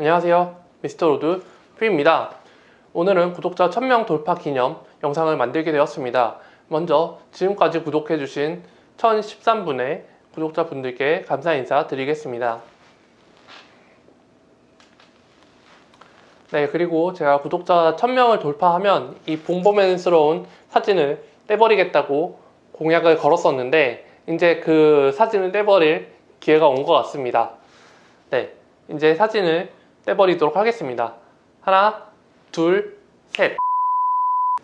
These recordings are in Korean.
안녕하세요. 미스터 로드 프입니다. 오늘은 구독자 1000명 돌파 기념 영상을 만들게 되었습니다. 먼저 지금까지 구독해주신 1013분의 구독자분들께 감사 인사 드리겠습니다. 네, 그리고 제가 구독자 1000명을 돌파하면 이 봉범맨스러운 사진을 떼버리겠다고 공약을 걸었었는데 이제 그 사진을 떼버릴 기회가 온 것 같습니다. 네, 이제 사진을 떼버리도록 하겠습니다. 하나, 둘, 셋.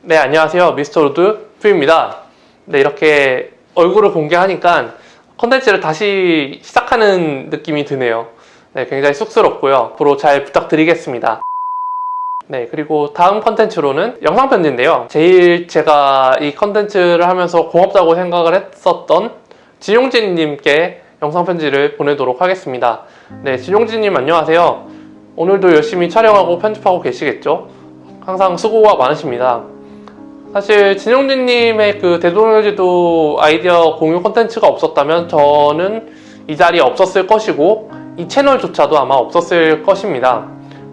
네, 안녕하세요. 미스터 로드뷰입니다. 네, 이렇게 얼굴을 공개하니까 컨텐츠를 다시 시작하는 느낌이 드네요. 네, 굉장히 쑥스럽고요. 앞으로 잘 부탁드리겠습니다. 네, 그리고 다음 컨텐츠로는 영상 편지인데요. 제일 제가 이 컨텐츠를 하면서 고맙다고 생각을 했었던 진용진님께 영상 편지를 보내도록 하겠습니다. 네, 진용진님 안녕하세요. 오늘도 열심히 촬영하고 편집하고 계시겠죠? 항상 수고가 많으십니다. 사실 진용진님의 그 대동여지도 아이디어 공유 콘텐츠가 없었다면 저는 이 자리에 없었을 것이고 이 채널조차도 아마 없었을 것입니다.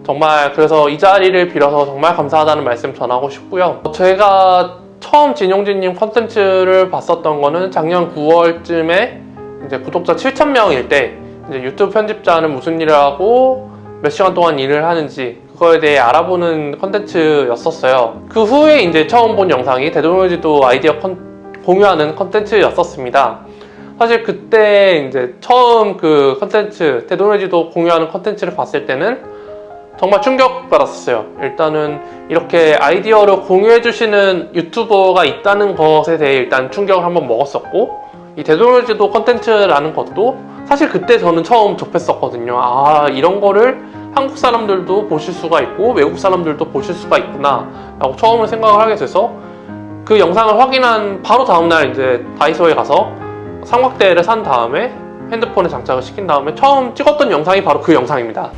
정말 그래서 이 자리를 빌어서 정말 감사하다는 말씀 전하고 싶고요. 제가 처음 진용진님 컨텐츠를 봤었던 거는 작년 9월쯤에 이제 구독자 7,000명일 때 이제 유튜브 편집자는 무슨 일을 하고 몇 시간 동안 일을 하는지 그거에 대해 알아보는 컨텐츠였었어요. 그 후에 이제 처음 본 영상이 대동여지도 아이디어 컨, 공유하는 컨텐츠였었습니다. 사실 그때 이제 처음 그 컨텐츠 대동여지도 공유하는 컨텐츠를 봤을 때는 정말 충격받았어요. 일단은 이렇게 아이디어를 공유해주시는 유튜버가 있다는 것에 대해 일단 충격을 한번 먹었었고 이 대동여지도 컨텐츠라는 것도 사실 그때 저는 처음 접했었거든요. 아 이런 거를 한국 사람들도 보실 수가 있고 외국 사람들도 보실 수가 있구나 라고 처음에 생각을 하게 돼서 그 영상을 확인한 바로 다음날 이제 다이소에 가서 삼각대를 산 다음에 핸드폰에 장착을 시킨 다음에 처음 찍었던 영상이 바로 그 영상입니다.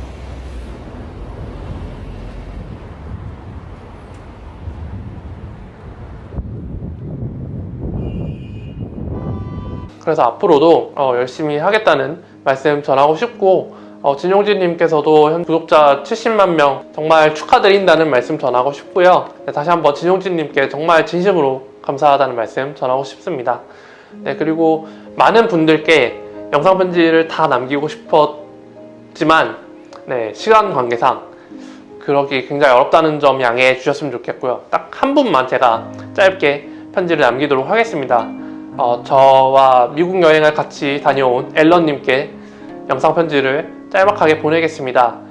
그래서 앞으로도 어, 열심히 하겠다는 말씀 전하고 싶고 어, 진용진님께서도 현 구독자 70만 명 정말 축하드린다는 말씀 전하고 싶고요. 네, 다시 한번 진용진님께 정말 진심으로 감사하다는 말씀 전하고 싶습니다. 네, 그리고 많은 분들께 영상 편지를 다 남기고 싶었지만 네, 시간 관계상 그러기 굉장히 어렵다는 점 양해해 주셨으면 좋겠고요. 딱 한 분만 제가 짧게 편지를 남기도록 하겠습니다. 어, 저와 미국 여행을 같이 다녀온 앨런님께 영상 편지를 짤막하게 보내겠습니다.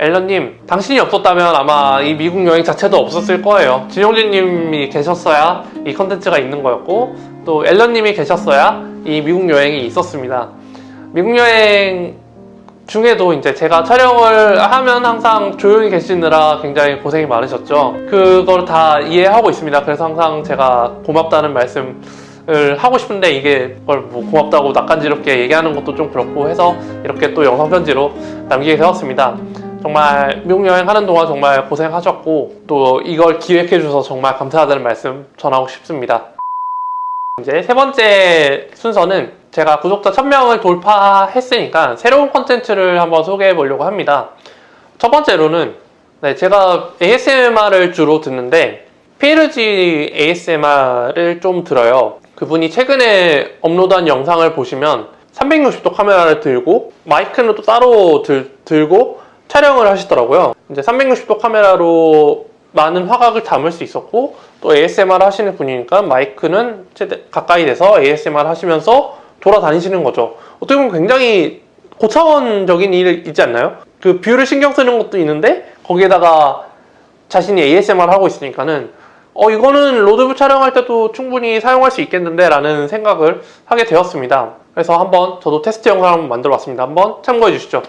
앨런님, 당신이 없었다면 아마 이 미국 여행 자체도 없었을 거예요. 진용진님이 계셨어야 이 컨텐츠가 있는 거였고 또 앨런님이 계셨어야 이 미국 여행이 있었습니다. 미국 여행 중에도 이제 제가 촬영을 하면 항상 조용히 계시느라 굉장히 고생이 많으셨죠. 그걸 다 이해하고 있습니다. 그래서 항상 제가 고맙다는 말씀 을 하고 싶은데 이게 그걸 뭐 고맙다고 낯간지럽게 얘기하는 것도 좀 그렇고 해서 이렇게 또 영상 편지로 남기게 되었습니다. 정말 미국 여행하는 동안 정말 고생하셨고 또 이걸 기획해 주셔서 정말 감사하다는 말씀 전하고 싶습니다. 이제 세 번째 순서는 제가 구독자 1000명을 돌파했으니까 새로운 컨텐츠를 한번 소개해 보려고 합니다. 첫 번째로는 네, 제가 ASMR을 주로 듣는데 피에르지 ASMR을 좀 들어요. 그분이 최근에 업로드한 영상을 보시면 360도 카메라를 들고 마이크는 또 따로 들, 들고 촬영을 하시더라고요. 이제 360도 카메라로 많은 화각을 담을 수 있었고 또 ASMR 하시는 분이니까 마이크는 최대 가까이 대서 ASMR 하시면서 돌아다니시는 거죠. 어떻게 보면 굉장히 고차원적인 일이지 않나요? 그 view를 신경 쓰는 것도 있는데 거기에다가 자신이 ASMR 하고 있으니까는 어 이거는 로드뷰 촬영할 때도 충분히 사용할 수 있겠는데 라는 생각을 하게 되었습니다. 그래서 한번 저도 테스트 영상을 만들어 봤습니다. 한번 참고해 주시죠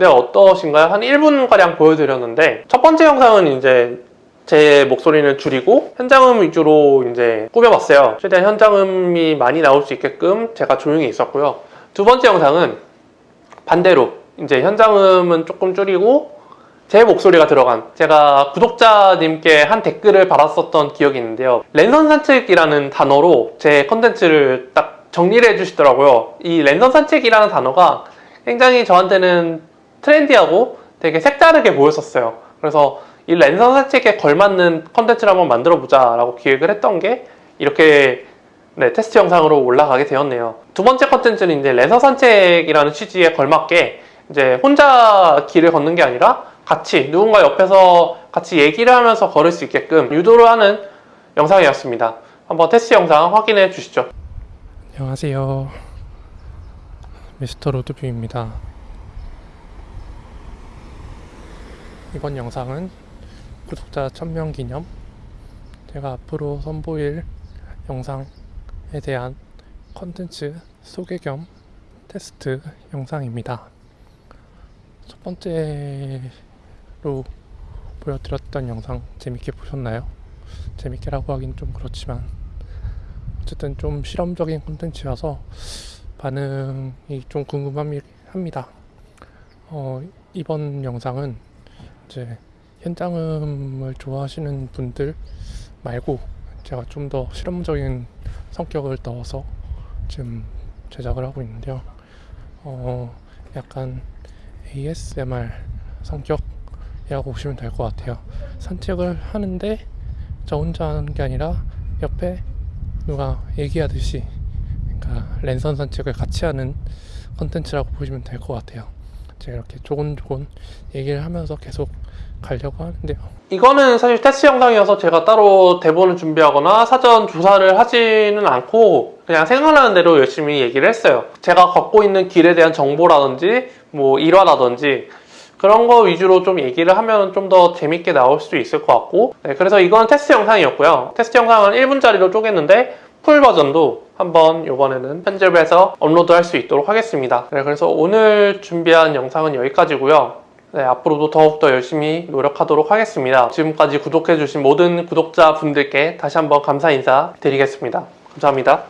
네, 어떠신가요? 한 1분가량 보여드렸는데, 첫 번째 영상은 이제 제 목소리는 줄이고 현장음 위주로 이제 꾸며봤어요. 최대한 현장음이 많이 나올 수 있게끔 제가 조용히 있었고요. 두 번째 영상은 반대로 이제 현장음은 조금 줄이고 제 목소리가 들어간 제가 구독자님께 한 댓글을 받았었던 기억이 있는데요. 랜선 산책이라는 단어로 제 컨텐츠를 딱 정리를 해주시더라고요. 이 랜선 산책이라는 단어가 굉장히 저한테는 트렌디하고 되게 색다르게 보였었어요. 그래서 이 랜선 산책에 걸맞는 컨텐츠를 한번 만들어 보자 라고 기획을 했던 게 이렇게 네, 테스트 영상으로 올라가게 되었네요. 두 번째 컨텐츠는 이제 랜선 산책이라는 취지에 걸맞게 이제 혼자 길을 걷는 게 아니라 같이 누군가 옆에서 같이 얘기를 하면서 걸을 수 있게끔 유도를 하는 영상이었습니다. 한번 테스트 영상 확인해 주시죠. 안녕하세요. 미스터 로드뷰입니다. 이번 영상은 구독자 1000명 기념 제가 앞으로 선보일 영상에 대한 컨텐츠 소개 겸 테스트 영상입니다. 첫 번째로 보여드렸던 영상 재밌게 보셨나요? 재밌게라고 하긴 좀 그렇지만 어쨌든 좀 실험적인 콘텐츠여서 반응이 좀 궁금합니다. 어, 이번 영상은 이제 현장음을 좋아하시는 분들 말고 제가 좀 더 실험적인 성격을 넣어서 지금 제작을 하고 있는데요. 어, 약간 ASMR 성격이라고 보시면 될 것 같아요. 산책을 하는데 저 혼자 하는 게 아니라 옆에 누가 얘기하듯이 그러니까 랜선 산책을 같이 하는 컨텐츠라고 보시면 될 것 같아요. 제가 이렇게 조곤조곤 얘기를 하면서 계속 가려고 하는데요. 이거는 사실 테스트 영상이어서 제가 따로 대본을 준비하거나 사전 조사를 하지는 않고 그냥 생각나는 대로 열심히 얘기를 했어요. 제가 걷고 있는 길에 대한 정보라든지 뭐 일화라든지 그런 거 위주로 좀 얘기를 하면 좀 더 재밌게 나올 수 있을 것 같고 네, 그래서 이건 테스트 영상이었고요. 테스트 영상은 1분짜리로 쪼갰는데 풀 버전도 한번 이번에는 편집해서 업로드 할 수 있도록 하겠습니다. 네, 그래서 오늘 준비한 영상은 여기까지고요. 네, 앞으로도 더욱더 열심히 노력하도록 하겠습니다. 지금까지 구독해주신 모든 구독자분들께 다시 한번 감사 인사 드리겠습니다. 감사합니다.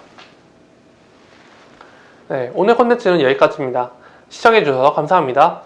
네, 오늘 콘텐츠는 여기까지입니다. 시청해주셔서 감사합니다.